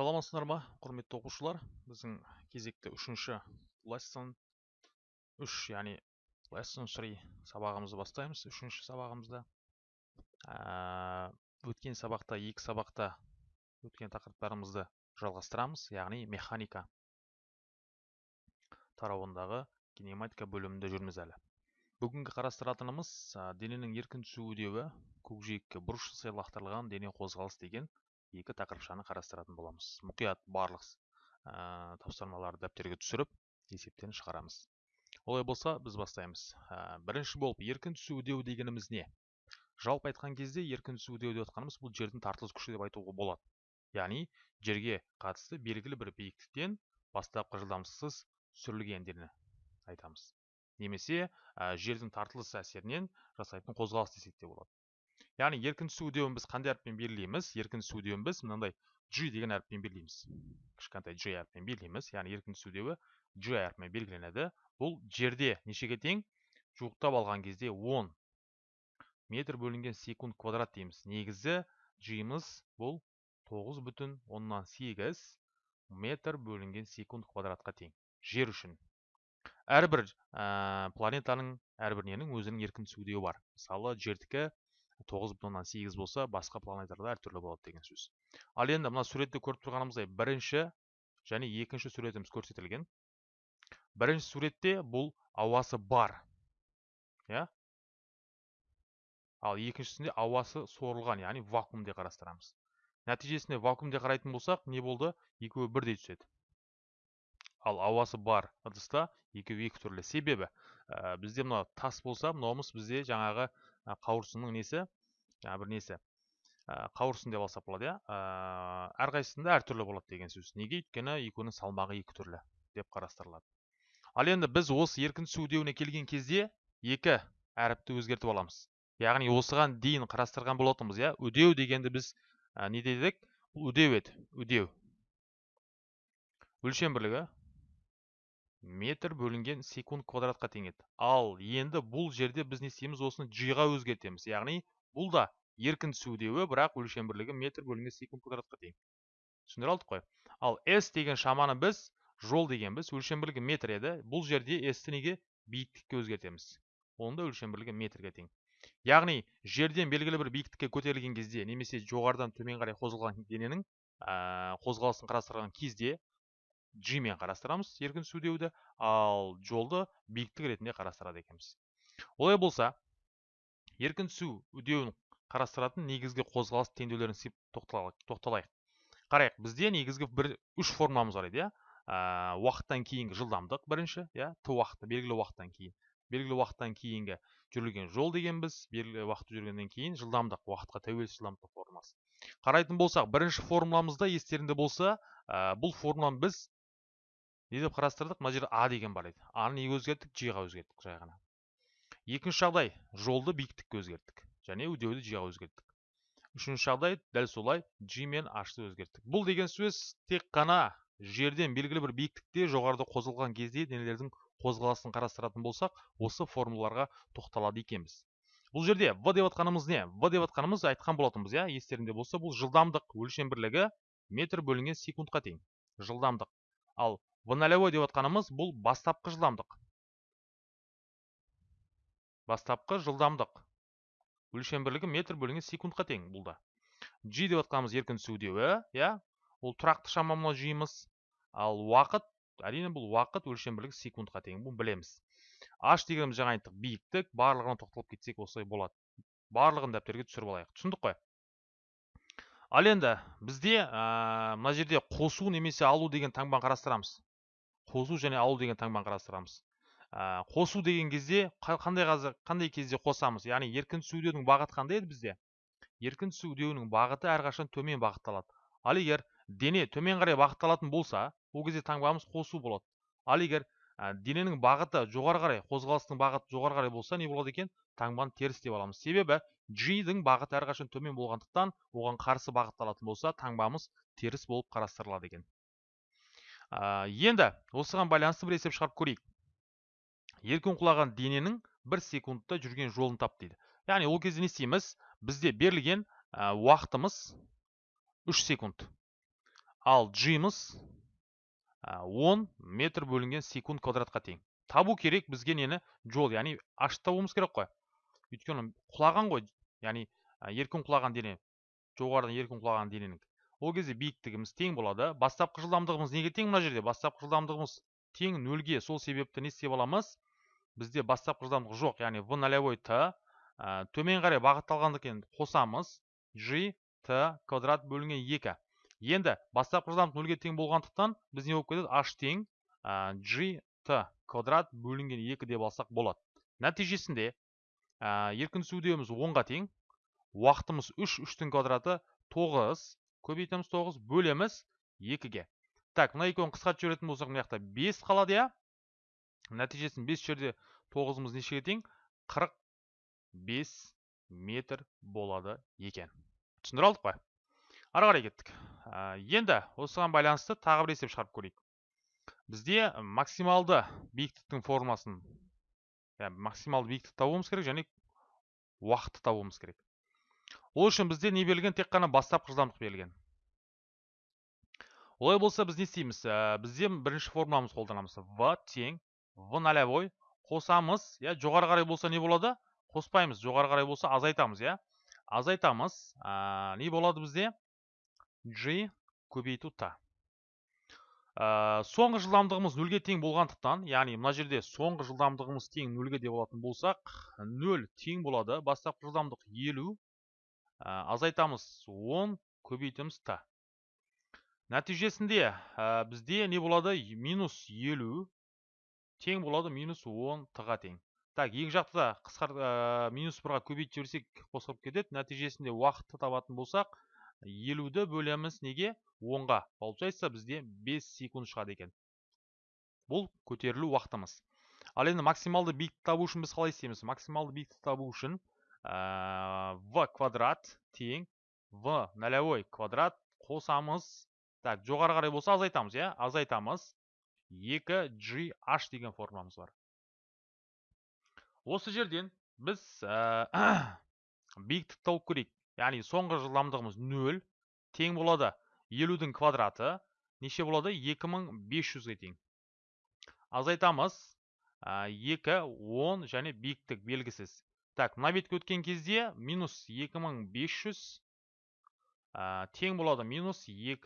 саламатсыздар ма құрметті оқушылар? Біздің кезекті үшінші lesson үш яғни lesson 3 сабағымызды бастаймыз. Үшінші сабағымызда өткен сабақта екі сабақта өткен тақырыптарымызды жалғастырамыз яғни механика тарауындағы кинематика бөлімінде жүрміз әлі. Бүгінгі қарастыратынымыз дененің еркін түсу үдеуі көкжиекке бұрыш жасай лақтырылған дене қозғалыс деген екі тақырыпшаны қарастыратын боламыз. Мұқият барлық ә, тапсырмаларды дәптерге түсіріп есептен шығарамыз. Олай болса біз бастаймыз. Ә, бірінші болып еркін түсу үдеуі дегеніміз не? Жалпы айтқан кезде еркін түсу үдеуі деп жатқанымыз бұл жердің тартылыс күші деп айтуға болады. Яғни жерге қатысты белгілі бір биіктіктен бастапқы жылдамдықсыз түсірілгендерін айтамыз. Немесе ә, жердің тартылыс әсерінен жасайтын қозғалыс десек те болады. Яғни еркін түсу үдеуін біз қандай әріппен белгілейміз еркін түсу үдеуін біз мынандай g деген әріппен белгілейміз кішкентай g әріппен белгілейміз яғни еркін түсу үдеуі g әрпімен белгіленеді бұл жерде нешеге тең жуықтап алған кезде 10 метр бөлінген секунд квадрат дейміз негізі g-мыз бұл 9 бүтін оннан сегіз метр бөлінген секунд квадратқа тең жер үшін әрбір ә, планетаның әрбір ненің өзінің еркін түсу үдеуі бар мысалы жердікі тоғыз бүтін оннан сегіз болса басқа планеталарда әртүрлі болады деген сөз. Ал енді мына суретте көріп тұрғанымыздай бірінші және екінші суретіміз көрсетілген. Бірінші суретте бұл ауасы бар иә? Ал екіншісінде ауасы сорылған яғни вакуумде қарастырамыз. Нәтижесінде вакуумде қарайтын болсақ не болды? Екеуі бірдей түседі. Ал ауасы бар ыдыста екеуі екі түрлі. Себебі ә, бізде мына тас болса мынауымыз бізде жаңағы қауырсынның несі? жаңағы бір несі? Қауырсын деп алсақ болады иә? Әрқайсысында әртүрлі болады деген сөз. Неге? Өйткені екеуінің салмағы екі түрлі деп қарастырылады. Ал енді біз осы еркін түсу үдеуіне келген кезде екі әріпті өзгертіп аламыз. Яғни осыған дейін қарастырған болатынбыз иә? Үдеу дегенді біз не дедік? Үдеу еді. Үдеу. Өлшем бірлігі. Метр бөлінген секунд квадратқа тең еді ал енді бұл жерде біз не істейміз? Осыны g-ға өзгертеміз. Яғни бұл да еркін түсудеуі бірақ өлшем бірлігі метр бөлінген секунд квадратқа тең. Түсіндіре алдық қой. Ал s деген шаманы біз жол деген біз өлшем бірлігі метр еді. Бұл жерде s-ті неге? Биіктікке өзгертеміз. Оның да өлшем бірлігі метрге тең. Яғни жерден белгілі бір биіктікке көтерілген кезде немесе жоғарыдан төмен қарай қозғалған дененің ә, қозғалысын қарастырған кезде g мен қарастырамыз еркін үдеуді ал жолды биіктік ретінде қарастырады екенбіз. Олай болса еркін түсу үдеуін қарастыратын негізгі қозғалыс теңдеулерін тоқталайық. Қарайық бізде негізгі бір үш формуламыз бар еді иә. Уақыттан кейінгі жылдамдық бірінші иә. Т уақыты белгілі уақыттан кейін. Белгілі уақыттан кейінгі жүрілген жол дегенбіз белгілі уақыт жүргеннен кейін жылдамдық уақытқа тәуелсіз жылдамдық формуласы қарайтын болсақ бірінші формуламызда естеріңде болса ә, бұл формуланы біз не деп қарастырдық? мына жерде а деген бар еді. Аны неге өзгерттік? G ға өзгерттік жай ғана. Екінші жағдай жолды биіктікке өзгерттік. Және үдеуді g ға өзгерттік. Үшінші жағдай дәл солай g мен h-ты өзгерттік. Бұл деген сөз тек қана жерден белгілі бір биіктікте жоғарыда қозғалған кезде денелердің қозғалысын қарастыратын болсақ осы формулаларға тоқталады екенбіз. Бұл жерде в деп жатқанымыз не? В деп жатқанымыз айтқан болатынбыз иә? Естеріңде болса бұл жылдамдық өлшем бірлігі метр бөлінген секундқа тең. Жылдамдық. Ал в нолевой деп отқанымыз бұл бастапқы жылдамдық. Бастапқы жылдамдық. Өлшем бірлігі метр бөлінген секундқа тең бұл да g деп отқанымыз еркін үдеуі иә? Ол тұрақты шама мынау жиымыз. Ал уақыт әрине бұл уақыт өлшем бірлігі секундқа тең бұл білеміз. H дегеніміз жаңа айттық биіктік барлығына тоқталып кетсек осылай болады. Барлығын дәптерге түсіріп алайық. Түсіндік қой? Ал енді бізде мына жерде қосу немесе алу деген таңбаны қарастырамыз. Қосу және алу деген таңбаны қарастырамыз. Қосу деген кезде қандай қазір қандай кезде қосамыз? Яғни еркін үдеуінің бағыты қандай еді бізде? Еркін түсу үдеуінің бағыты әрқашан төмен бағытталады. Ал егер дене төмен қарай бағытталатын болса ол кезде таңбамыз қосу болады. Ал егер дененің бағыты жоғары қарай қозғалыстың бағыты жоғары қарай болса не болады екен? Таңбаны теріс деп аламыз. Себебі g-дің бағыты әрқашан төмен болғандықтан оған қарсы бағытталатын болса таңбамыз теріс болып қарастырылады екен. Енді осыған байланысты бір есеп шығарып көрейік. Еркін құлаған дененің бір секундта жүрген жолын тап дейді. Яғни ол кезде не істейміз? Бізде берілген уақытымыз үш секунд. Ал g'мыз 10 метр бөлінген секунд квадратқа тең. Табу керек бізге нені? Жол яғни ашты табуымыз керек қой. Өйткені құлаған ғой. Яғни еркін құлаған дене жоғарыдан еркін құлаған дененің ол кезде биіктігіміз тең болады. Бастапқы жылдамдығымыз неге тең мына жерде? Бастапқы жылдамдығымыз тең нөлге. Сол себепті не істеп аламыз? Бізде бастапқы жылдамдық жоқ. Яғни в нолевой т төмен қарай бағытталғандықтан қосамыз. G т квадрат бөлінген екі. Енді бастапқы жылдамдық нөлге тең болғандықтан біз не болып кетеді? H тең g т квадрат бөлінген екі деп алсақ болады. Нәтижесінде еркін үдеміз онға тең. Уақытымыз үш үштің квадраты тоғыз. Көбейтеміз тоғыз бөлеміз екіге. Так мына екеуін қысқартып жіберетін болсақ мына жақта бес қалады иә? Нәтижесін бес жерде тоғызымыз нешеге тең қырық бес метр болады екен. Түсіндіре алдық па ары қарай кеттік. Енді осыған байланысты тағы бір есеп шығарып көрейік. Бізде максималды биіктіктің формасын максималды биіктікті табуымыз керек және уақытты табуымыз керек. Ол үшін бізде не берілген тек қана бастапқы жылдамдық берілген. Олай болса біз не істейміз? Ә, бізде бірінші формуламызды қолданамыз. В тең в нолевой қосамыз иә жоғары қарай болса не болады? Қоспаймыз. Жоғары қарай болса азайтамыз иә. Азайтамыз ә, не болады бізде? G көбейту т ә, соңғы жылдамдығымыз нөлге тең болғандықтан яғни мына жерде соңғы жылдамдығымыз тең нөлге деп алатын болсақ нөл тең болады. Бастапқы жылдамдық елу. Азайтамыз 10 көбейтеміз т нәтижесінде бізде не болады? Минус елу. Тең болады минус 10 т-ға тең. Так екі жақты да қысқар минус бірға көбейтіп жіберсек қосылып кетеді. Нәтижесінде уақытты табатын болсақ елуді бөлеміз неге? 10-ға получается бізде 5 секунд шығады екен. Бұл көтерілу уақытымыз. Ал енді максималды биіктікті табу үшін біз қалай істейміз? Максималды биіктікті табу үшін в квадрат тең в нолевой квадрат қосамыз. Так жоғары қарай болса азайтамыз иә? Азайтамыз. 2 g h деген формуламыз бар. Осы жерден біз ә, биіктікті тауып көрейік. Яғни соңғы жылдамдығымыз 0 тең болады 50-дің квадраты. Неше болады? 2500-ге тең. Азайтамыз. 2 10 және биіктік белгісіз. Так мына бетке өткен кезде минус 2500 ә, тең болады минус 2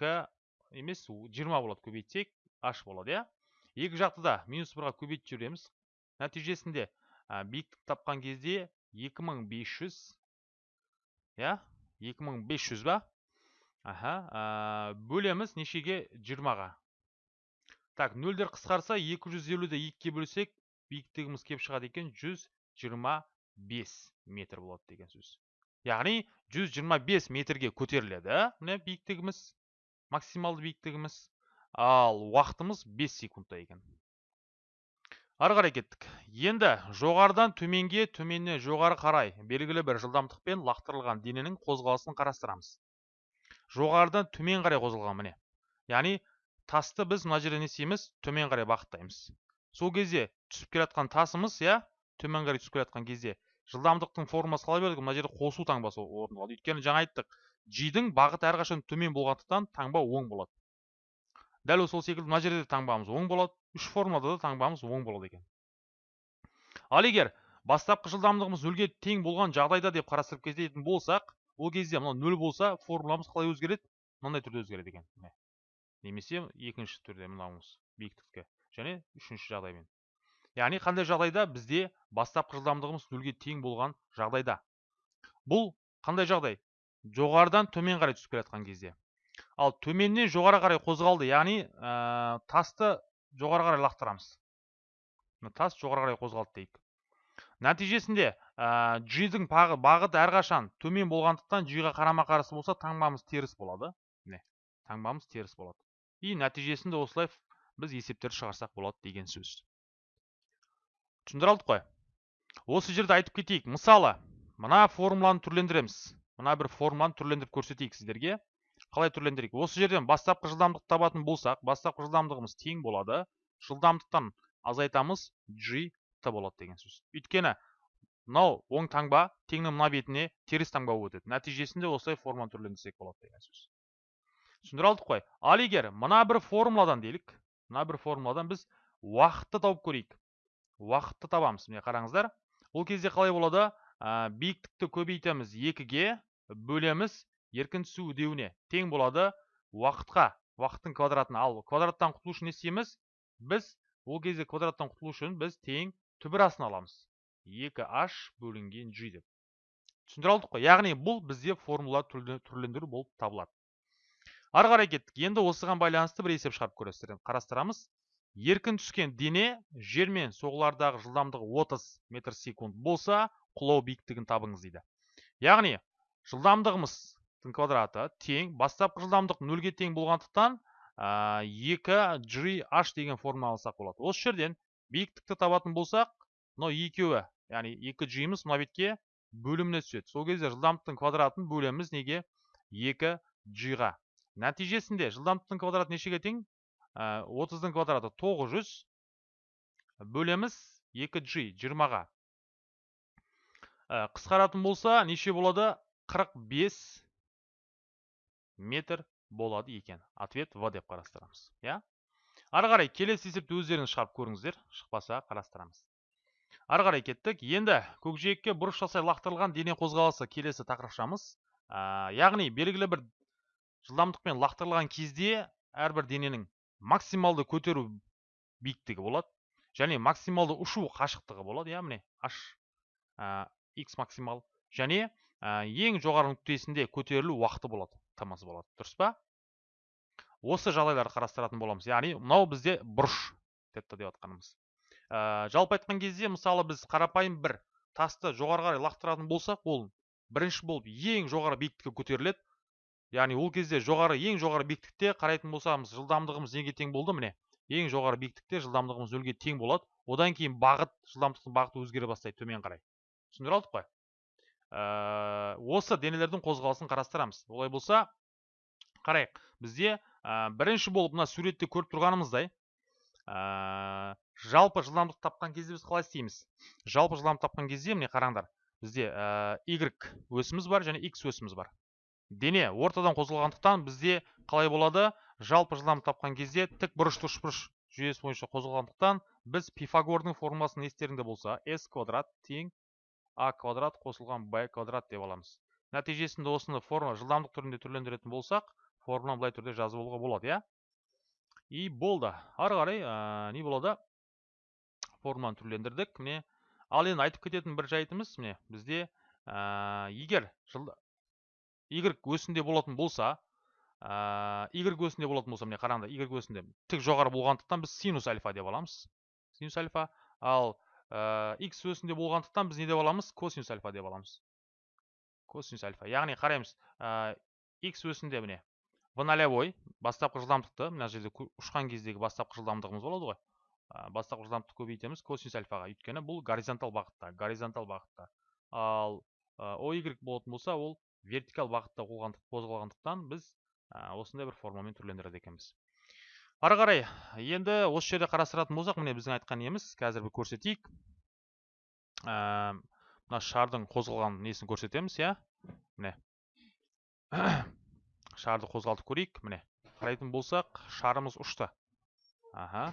емес 20 болады көбейтсек h болады иә? Екі жақты да минус 1-ға көбейтіп жібереміз нәтижесінде биіктік тапқан кезде 2500 иә? 2500 ба? Аха ә, бөлеміз нешеге? 20-ға так нөлдер қысқарса 250-ді 2-ге бөлсек биіктігіміз кеп шығады екен 120 бес метр болады деген сөз яғни 125 метрге көтеріледі міне биіктігіміз максималды биіктігіміз ал уақытымыз 5 секундта екен ары қарай кеттік енді жоғарыдан төменге төменнен жоғары қарай белгілі бір жылдамдықпен лақтырылған дененің қозғалысын қарастырамыз жоғарыдан төмен қарай қозғалған міне яғни тасты біз мына жерде төмен қарай бағыттаймыз сол кезде түсіп келе тасымыз иә төмен қарай түсіп келе жатқан кезде жылдамдықтың формасы қалай берілген мына жерде қосу таңбасы орындалады өйткені жаңа айттық g-дің бағыты әрқашан төмен болғандықтан таңба оң болады. Дәл сол секілді мына жерде де таңбамыз оң болады үш формулада да таңбамыз оң болады екен. Ал егер бастапқы жылдамдығымыз нөлге тең болған жағдайда деп қарастырып кететін болсақ ол кезде мынау нөл болса формуламыз қалай өзгереді? Мынандай түрде өзгереді екен. Немесе екінші түрде мынауымыз биіктікке және үшінші жағдаймен. Яғни қандай жағдайда бізде бастапқы жылдамдығымыз нөлге тең болған жағдайда. Бұл қандай жағдай? Жоғарыдан төмен қарай түсіп келе жатқан кезде. Ал төменнен жоғары қарай қозғалды яғни ә, тасты жоғары қарай лақтырамыз. Тас жоғары қарай қозғалды дейік. Нәтижесінде ә, g-дің бағыты әрқашан төмен болғандықтан g-ға қарама қарсы болса таңбамыз теріс болады. Міне таңбамыз теріс болады. И нәтижесінде осылай біз есептерді шығарсақ болады деген сөз. Түсіндіре алдық қой. Осы жерде айтып кетейік. Мысалы мына формуланы түрлендіреміз. Мына бір формуланы түрлендіріп көрсетейік сіздерге. Қалай түрлендірейік? Осы жерден бастапқы жылдамдық табатын болсақ бастапқы жылдамдығымыз тең болады. Жылдамдықтан азайтамыз g т болады деген сөз. Өйткені мынау оң таңба теңнің мына бетіне теріс таңба болып өтеді. Нәтижесінде осылай форманы түрлендірсек болады деген сөз. Түсіндіре алдық қой. Ал егер мына бір формуладан делік мына бір формуладан біз уақытты тауып көрейік. Уақытты табамыз міне қараңыздар. Ол кезде қалай болады? Ә, биіктікті көбейтеміз екіге бөлеміз еркін түсу үдеуіне. Тең болады уақытқа уақыттың квадратына. Ал квадраттан құтылу үшін не істейміз? Біз ол кезде квадраттан құтылу үшін біз тең түбір аламыз. 2h бөлінген g деп. Түсіндіре алдық қой. Яғни бұл бізде формула түрлендіру болып табылады. Ары қарай кеттік. Енді осыған байланысты бір есеп шығарып көресіздер. Қарастырамыз. Еркін түскен дене жермен соғылардағы жылдамдығы 30 метр секунд болса құлау биіктігін табыңыз дейді. Яғни жылдамдығымыздың квадраты тең бастапқы жылдамдық нөлге тең болғандықтан екі g h деген формула алсақ болады. Осы жерден биіктікті табатын болсақ мынау екеуі яғни екі g-міз мына бетке бөліміне түседі. Сол кезде жылдамдықтың квадратын бөлеміз неге? Екі g-ға нәтижесінде жылдамдықтың квадраты нешеге тең? Отыздың квадраты тоғыз жүз бөлеміз екі g жиырмаға. Қысқаратын болса неше болады? 45 метр болады екен. Ответ в деп қарастырамыз иә? Ары қарай келесі есепті өздеріңіз шығарып көріңіздер. Шықпаса қарастырамыз. Ары қарай кеттік. Енді көкжиекке бұрыш жасай лақтырылған дене қозғалысы келесі тақырыпшамыз. Яғни белгілі бір жылдамдықпен лақтырылған кезде әрбір дененің максималды көтеру биіктігі болады және максималды ұшу қашықтығы болады иә міне h x максимал және ең жоғары нүктесінде көтерілу уақыты болады тмс болады дұрыс па? Осы жағдайларды қарастыратын боламыз. Яғни мынау бізде бұрыш тетта деп жатқанымыз ә, жалпы айтқан кезде мысалы біз қарапайым бір тасты жоғары қарай лақтыратын болсақ ол бірінші болып ең жоғары биіктікке көтеріледі. Яғни ол кезде жоғары ең жоғары биіктікте қарайтын болсамыз жылдамдығымыз неге тең болды міне? Ең жоғары биіктікте жылдамдығымыз нөлге тең болады. Одан кейін бағыт жылдамдықтың бағыты өзгере бастайды төмен қарай. Түсіндіре алдық қой? Ә, осы денелердің қозғалысын қарастырамыз. Олай болса қарайық. Бізде ә, бірінші болып мына суретте көріп тұрғанымыздай ә, жалпы жылдамдық тапқан кезде біз қалай істейміз? Жалпы жылдамдық тапқан кезде міне қараңдар бізде y өсіміз бар және x өсіміз бар. Дене ортадан қозғалғандықтан бізде қалай болады? Жалпы жылдамдық тапқан кезде тік бұрышты үшбұрыш жүйесі бойынша қозғалғандықтан біз пифагордың формуласын естеріңде болса s квадрат тең а квадрат қосылған b квадрат деп аламыз. Нәтижесінде осыны форма жылдамдық түрінде түрлендіретін болсақ формуланы былай түрде жазып алуға болады иә? И болды. Ары қарай ә, не болады? Формуланы түрлендірдік. Міне ал енді айтып кететін бір жайтымыз міне бізде ә, егер y өсінде болатын болса ә, y өсінде болатын болса міне қараңдар y өсінде тік жоғары болғандықтан біз синус альфа деп аламыз. Синус альфа. Ал ә, x өсінде болғандықтан біз не деп аламыз? Косинус альфа деп аламыз. Косинус альфа. Яғни қараймыз x өсінде міне в нолевой бастапқы жылдамдықты мына жерде ұшқан кездегі бастапқы жылдамдығымыз болады ғой. Бастапқы жылдамдықты көбейтеміз. Косинус альфаға. Өйткені бұл горизонтал бағытта горизонтал бағытта. Ал оy болатын болса ол вертикал бағытта қозғалғандықтан біз осындай бір формамен түрлендіреді екенбіз. Ары қарай енді осы жерде қарастыратын болсақ міне біздің айтқан неміз қазір бір көрсетейік. Мына шардың қозғалған несін көрсетеміз иә? Міне. Шарды қозғалтып көрейік міне. Қарайтын болсақ шарымыз ұшты. Аха.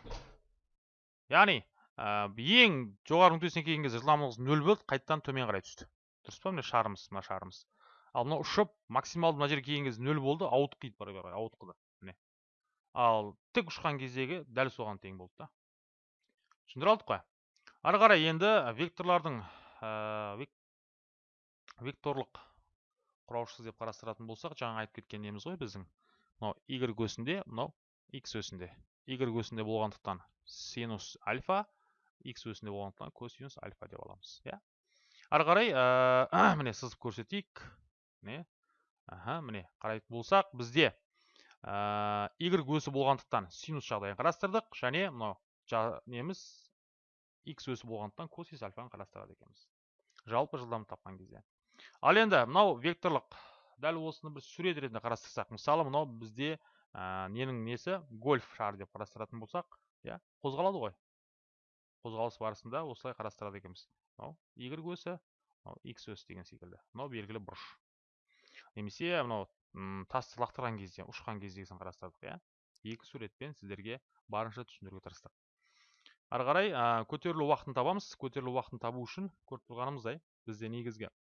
Яғни ең жоғары нүктесіне келген кезде жылдамдығымыз нөл болды қайтадан төмен қарай түсті. Дұрыс па міне шарымыз мына шарымыз? Ал мынау ұшып максималды мына жерге келген кезде нөл болды ауытқиды қарай ауытқыды міне. Ал тік ұшқан кездегі дәл соған тең болды да. Түсіндіре алдық қой. Ары қарай енді векторлардың ә, векторлық құраушысы деп қарастыратын болсақ жаңа айтып кеткен неміз ғой біздің. Мынау y өсінде мынау x өсінде. Y өсінде болғандықтан синус альфа x өсінде болғандықтан косинус альфа деп аламыз иә. Ары қарай ә, міне сызып көрсетейік. Міне. Аха міне қарайтын болсақ бізде ә, y өсі болғандықтан синус жағдайын қарастырдық және мынау неміз x өсі болғандықтан косинус альфаны қарастырады екенбіз. Жалпы жылдамдық тапқан кезде. Ал енді мынау векторлық дәл осыны бір сурет ретінде қарастырсақ мысалы мынау бізде ә, ненің несі? Гольф шары деп қарастыратын болсақ иә қозғалады ғой. Қозғалыс барысында осылай қарастырады екенбіз. Мынау y өсі мынау x өсі деген секілді. Мынау белгілі бұрыш. Немесе мынау тасты лақтырған кезде ұшқан кездегісін қарастырдық иә? Екі суретпен сіздерге барынша түсіндіруге тырыстық. Ары қарай ә, көтерілу уақытын табамыз. Көтерілу уақытын табу үшін көріп тұрғанымыздай бізде негізгі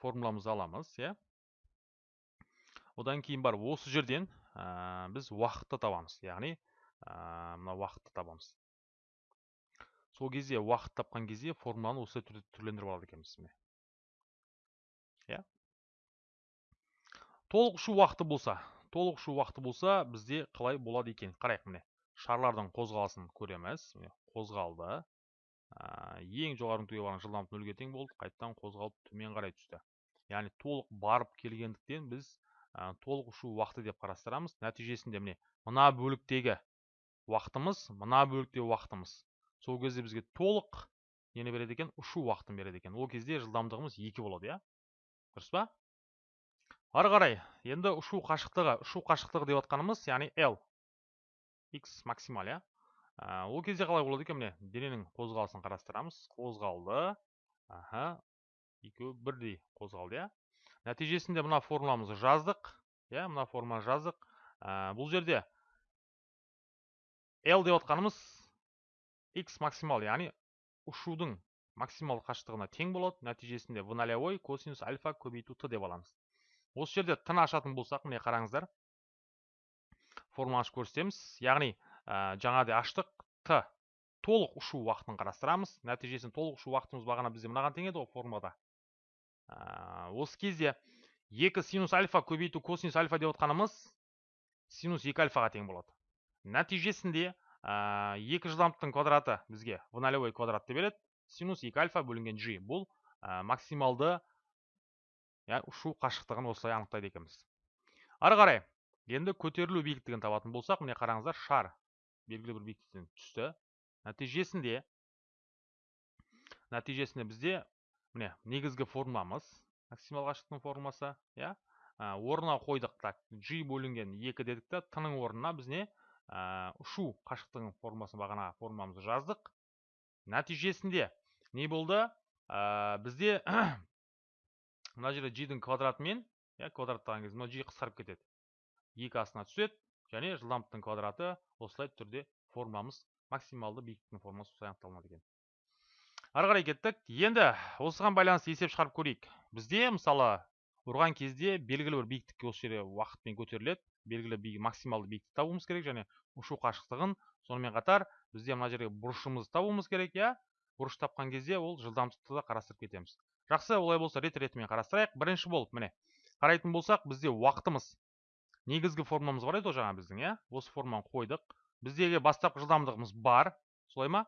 формуламызды аламыз иә? Одан кейін барып осы жерден ә, біз уақытты табамыз яғни ә, мына уақытты табамыз. Сол кезде уақыт тапқан кезде формуланы осы түрлендіріп алады екенбіз міне. Толық ұшу уақыты болса толық ұшу уақыты болса бізде қалай болады екен? Қарайық міне. Шарлардың қозғалысын көреміз. Міне қозғалды. Ең жоғары нүктеге барған жылдамдық нөлге тең болды қайтадан қозғалып төмен қарай түсті. Яғни толық барып келгендіктен біз толық ұшу уақыты деп қарастырамыз. Нәтижесінде міне мына бөліктегі уақытымыз мына бөліктегі уақытымыз сол кезде бізге толық нені береді екен? Ұшу уақытын береді екен. Ол кезде жылдамдығымыз екі болады иә? Дұрыс па? Ары қарай енді ұшу қашықтығы ұшу қашықтығы деп жатқанымыз яғни l. X максимал иә? Ол кезде қалай болады екен? Міне дененің қозғалысын қарастырамыз. Қозғалды. Аха. Екеуі бірдей қозғалды иә? Нәтижесінде мына формуламызды жаздық иә? Мына формуланы жаздық. Бұл жерде l деп жатқанымыз x максимал яғни ұшудың максимал қашықтығына тең болады. Нәтижесінде в косинус альфа көбейту т деп аламыз. Осы жерде тын ашатын болсақ міне қараңыздар. Формуланы ашып көрсетеміз. Яғни ә, жаңағыдай аштық т толық ұшу уақытын қарастырамыз. Нәтижесінде толық ұшу уақытымыз бағана бізде мынаған тең еді ғой формулада ә, осы кезде екі синус альфа көбейту косинус альфа деп отқанымыз синус екі альфаға тең болады. Нәтижесінде ә, екі жылдамдықтың квадраты бізге в нолевой квадратты береді. Синус екі альфа бөлінген g бұл максималды иә ұшу қашықтығын осылай анықтайды екенбіз. Ары қарай енді көтерілу биіктігін табатын болсақ міне қараңыздар шар белгілі бір биіктіктен түсті. Нәтижесінде нәтижесінде бізде міне негізгі формуламыз максимал қашықтықтың формуласы иә орнына қойдық так g бөлінген екі дедік та т орнына біз не ұшу қашықтығының формуласын бағана формуламызды жаздық. Нәтижесінде не болды? Бізде мына жерде g-дің квадратымен иә квадраттаған кезде мына g қысқарып кетеді. екі астына түседі және жылдамдықтың квадраты осылай түрде формуламыз максималды биіктіктің формуласы осылай анықталынады екен. Ары қарай кеттік. Енді осыған байланысты есеп шығарып көрейік. Бізде мысалы ұрған кезде белгілі бір биіктікке осы жерде уақытпен көтеріледі. Белгілі би, максималды биіктік табуымыз керек және ұшу қашықтығын. Сонымен қатар бізде мына жерге бұрышымызды табуымыз керек иә. Бұрыш тапқан кезде ол жылдамдықты да қарастырып кетеміз. Жақсы олай болса рет ретімен қарастырайық. Бірінші болып міне қарайтын болсақ бізде уақытымыз негізгі формуламыз бар еді ғой жаңа біздің иә? Осы форманы қойдық. Біздегі бастапқы жылдамдығымыз бар. Солай ма?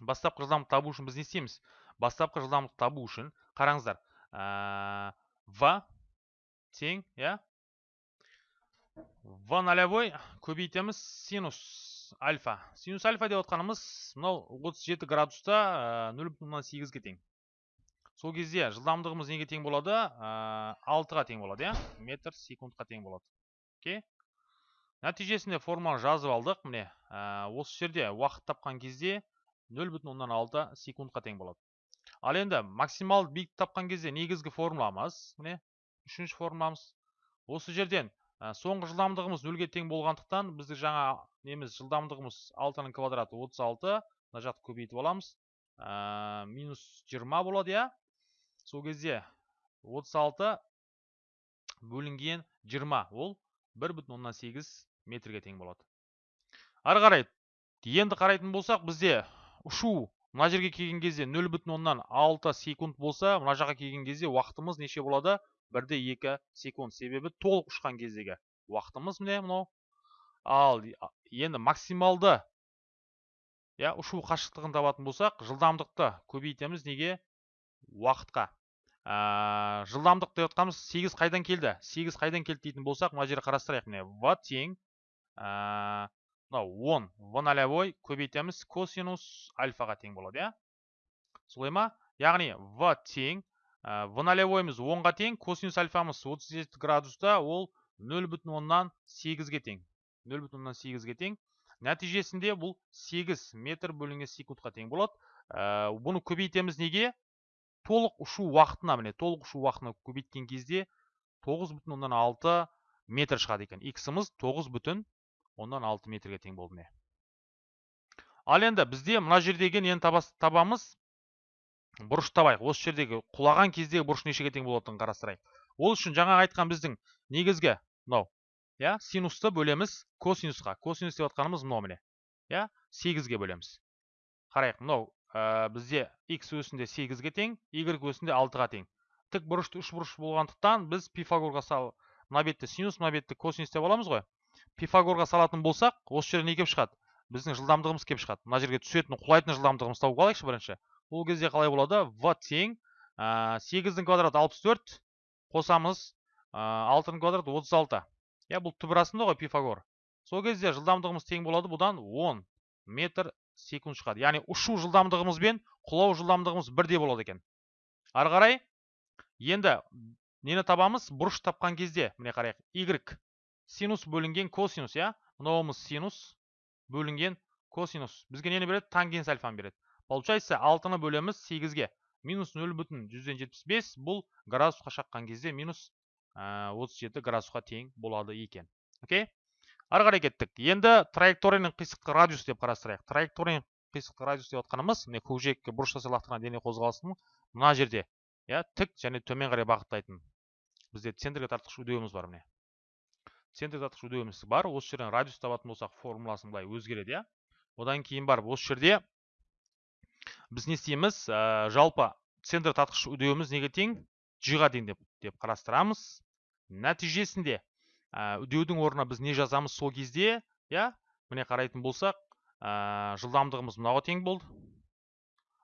Бастапқы жылдамдықты табу үшін біз не істейміз? Бастапқы жылдамдықты табу үшін қараңыздар ә, в тең иә? В нолевой көбейтеміз синус альфа. Синус альфа деп отқанымыз мынау 37 градуста нөл бүтін оннан сегізге тең. Сол кезде жылдамдығымыз неге тең болады? Алтыға тең болады иә? Метр секундқа тең болады. Окей? Нәтижесінде формуланы жазып алдық. Міне осы жерде уақыт тапқан кезде нөл бүтін оннан алты секундқа тең болады. Ал енді максималды биіктік тапқан кезде негізгі формуламыз міне үшінші формуламыз. Осы жерден соңғы жылдамдығымыз нөлге тең болғандықтан бізді жаңа неміз жылдамдығымыз алтының квадраты 36 мына жақты көбейтіп аламыз. Минус 20 болады иә? Сол кезде 36 бөлінген 20 ол 1,8 метрге тең болады. Ары қарай енді қарайтын болсақ бізде ұшу мына жерге келген кезде 0,6 секунд болса мына жаққа келген кезде уақытымыз неше болады? 1-2 секунд. Себебі толық ұшқан кездегі уақытымыз міне мынау. Ал енді максималды иә ұшу қашықтығын табатын болсақ жылдамдықты көбейтеміз неге? Уақытқа. Ә, жылдамдық деп жатқанымыз сегіз қайдан келді? Сегіз қайдан келді дейтін болсақ мына жерде қарастырайық міне. В тең мынау он. В нолевой көбейтеміз. Косинус альфаға тең болады иә? Солай ма? Яғни в тең ә, в нолевойымыз онға тең косинус альфамыз 37 градуста ол нөл бүтін оннан сегізге тең. Нөл бүтін оннан сегізге тең. Нәтижесінде бұл 8 метр бөлінген секундқа тең болады. Ә, бұны көбейтеміз неге? Толық ұшу уақытына міне толық ұшу уақытына көбейткен кезде тоғыз бүтін оннан алты метр шығады екен. Иксіміз тоғыз бүтін оннан алты метрге тең болды міне. Ал енді бізде мына жердегі нені табамыз. Бұрыш табайық. Осы жердегі құлаған кездегі бұрыш нешеге тең болатынын қарастырайық. Ол үшін жаңа айтқан біздің негізгі мынау иә синусты бөлеміз косинусқа. Косинус деп жатқанымыз мынау міне иә сегізге бөлеміз. Қарайық мынау ә, бізде x өсінде сегізге тең y өсінде алтыға тең. Тік бұрышты үш бұрыш болғандықтан біз пифагорға сал мына бетті синус мына бетті косинус деп аламыз ғой. Пифагорға салатын болсақ осы жерде не келіп шығады? Біздің жылдамдығымыз келіп шығады. Мына жерге түсетін құлайтын жылдамдығымызды тауып алайықшы бірінші. Ол кезде қалай болады? В тең сегіздің квадраты алпыс төрт қосамыз алтының квадраты отыз алты. Иә бұл түбір ғой пифагор. Сол кезде жылдамдығымыз тең болады бұдан 10 метр секунд шығады. Яғни ұшу жылдамдығымыз бен құлау жылдамдығымыз бірдей болады екен. Ары қарай енді нені табамыз? Бұрыш тапқан кезде міне қарайық y синус бөлінген косинус иә? Мынауымыз синус бөлінген косинус. Бізге нені береді? Тангенс альфаны береді. Получается алтыны бөлеміз сегізге. Минус нөл бүтін жүзден жетпіс бес бұл градусқа шаққан кезде минус отыз жеті градусқа тең болады екен. Окей? Ары қарай кеттік. Енді траекторияның қисықтық радиус деп қарастырайық. Траекторияның қисықтық радиус деп жатқанымыз міне көкжиекке бұрыш жасай дене қозғалысының мына жерде иә тік және төмен қарай бағыттайтын бізде центрге тартқыш үдеуіміз бар міне. Центрге тартқыш үдеуіміз бар. Осы жерден радиус табатын болсақ формуласын былай өзгереді иә. Одан кейін барып осы жерде біз не істейміз? Ә, жалпы центр тартқыш үдеуіміз неге тең? G-ға тең деп, деп қарастырамыз. Нәтижесінде ә, үдеудің орнына біз не жазамыз сол кезде иә міне қарайтын болсақ ә, жылдамдығымыз мынауға тең болды.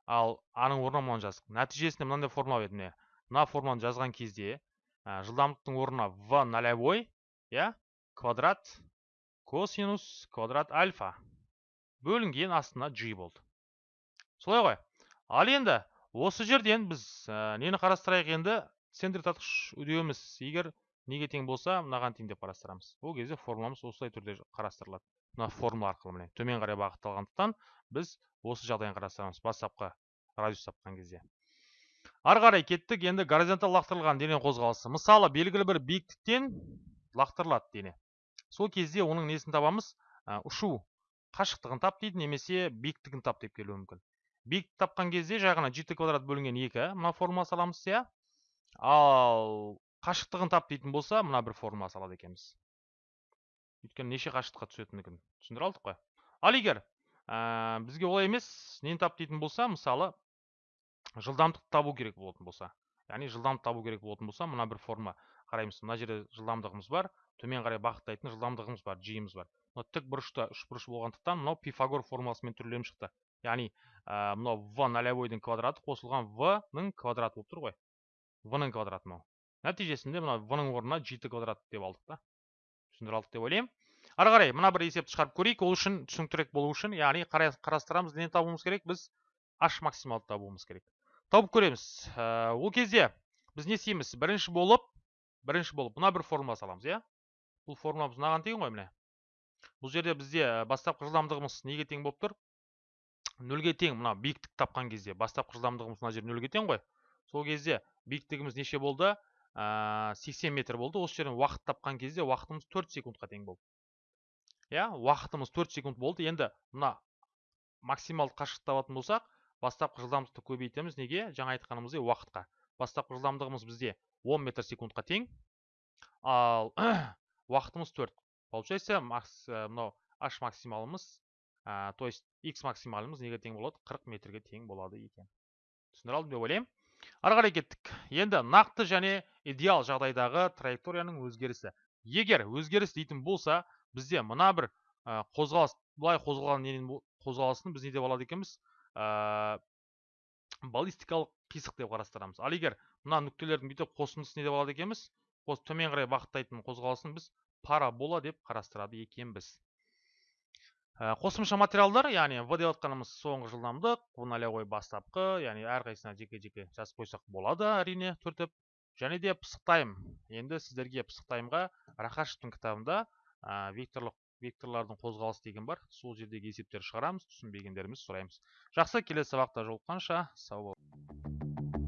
Ал аның орнына мынаны жаздық. Нәтижесінде мынандай формула еді міне. Мына формуланы жазған кезде ә, жылдамдықтың орнына в нолевой иә квадрат косинус квадрат альфа бөлінген астына g болды. Солай ғой. Ал енді осы жерден біз ә, нені қарастырайық енді? Центр тартқыш үдеуіміз егер неге тең болса мынаған тең деп қарастырамыз. Ол кезде формуламыз осылай түрде қарастырылады. Мына формула арқылы міне төмен қарай бағытталғандықтан біз осы жағдайын қарастырамыз. Бастапқы радиус тапқан кезде. Ары қарай кеттік енді горизонталь лақтырылған дене қозғалысы. Мысалы белгілі бір биіктіктен лақтырылады дене. Сол кезде оның несін табамыз? Ұшу қашықтығын тап дейді немесе биіктігін тап деп келуі мүмкін. Биіктік тапқан кезде жай ғана жт квадрат бөлінген екі мына формула саламыз иә. Ал қашықтығын тап дейтін болса мына бір формула салады екенбіз. Өйткені неше қашықтыққа түсетіндігін түсіндіре алдық қой. Ал егер бізге олай емес нені тап дейтін болса мысалы жылдамдық табу керек болатын болса. Яғни жылдамдық табу керек болатын болса мына бір форма қараймыз мына жерде жылдамдығымыз бар төмен қарай бағыттайтын жылдамдығымыз бар жиіміз бар. Мынау тік бұрышта үш бұрыш болғандықтан мынау пифагор формуласымен түрленіп шықты. Яғни ә, мынау в нолевойдың квадраты қосылған в ның квадраты болып тұр ғой. В ның квадраты мынау. Нәтижесінде мына в ның орнына жеті квадрат деп алдық та. Түсіндіре алдық деп ойлаймын. Ары қарай мына бір есепті шығарып көрейік. Ол үшін түсініктірек болу үшін яғни қарастырамыз не табуымыз керек біз h максималды табуымыз керек. Тауып көреміз. Ә, ол кезде біз не істейміз? Бірінші болып бірінші болып мына бір формула саламыз иә? Бұл формуламыз мынаған тең ғой міне. Бұл жерде бізде бастапқы жылдамдығымыз неге тең болып тұр? Нөлге тең мына биіктік тапқан кезде бастапқы жылдамдығымыз мына жер нөлге тең ғой. Сол кезде биіктігіміз неше болды? Ә, 80 метр болды. Осы жерден уақыт тапқан кезде уақытымыз 4 секундқа тең болды. Иә уақытымыз 4 секунд болды. Енді мына максималды қашықтық табатын болсақ бастапқы жылдамдықты көбейтеміз. Неге? Жаңа айтқанымыздай уақытқа. Бастапқы жылдамдығымыз бізде 10 метр секундқа тең. Ал уақытымыз 4 получается макс э, мынау h максималымыз то есть x максималымыз неге тең болады? 40 метрге тең болады екен. Түсіндіре алдым деп ойлаймын. Ары қарай кеттік. Енді нақты және идеал жағдайдағы траекторияның өзгерісі. Егер өзгеріс дейтін болса бізде мына бір қозғалыс былай қозғалған қозғалысын біз не деп алады екенбіз? Баллистикалық қисық деп қарастырамыз. Ал егер мына нүктелердің бүйтіп қосындысы не деп алады екенбіз? Төмен қарай бағыттайтын қозғалысын біз парабола деп қарастырады екенбіз. Қосымша материалдар яғни в деп жатқанымыз соңғы жылдамдық в нолевой бастапқы яғни әрқайсысына жеке жеке жазып қойсақ болады әрине түртіп. Және де пысықтайм енді сіздерге пысықтаймға рахашевтың кітабында ә, векторлық векторлардың қозғалысы деген бар. Сол жердегі есептерді шығарамыз түсінбегендерімізді сұраймыз. Жақсы келесі сабақта жолыққанша. Сау бол.